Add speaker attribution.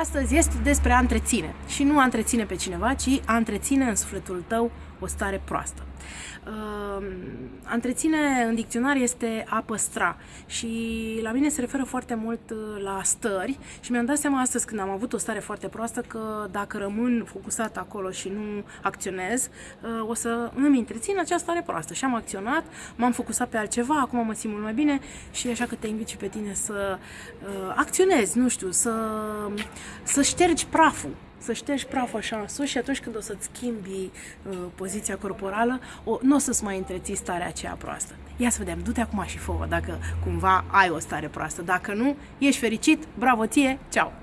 Speaker 1: Astăzi este despre a întreține. Și nu a întreține pe cineva, ci a întreține în sufletul tău o stare proastă. Uh, a întreține în dicționar este a păstra și la mine se referă foarte mult uh, la stări și mi-am dat seama astăzi când am avut o stare foarte proastă că dacă rămân focusat acolo și nu acționez, uh, o să îmi întrețin această stare proastă și am acționat, m-am focusat pe altceva, acum mă simt mult mai bine și așa că te invit și pe tine să uh, acționezi, nu știu, să, să ștergi praful să ștergi praful așa în sus și atunci când o să-ți schimbi uh, poziția corporală, o, nu o să-ți mai întreții starea aceea proastă. Ia să vedem, du-te acum și fă dacă cumva ai o stare proastă. Dacă nu, ești fericit, bravo ție, ceau!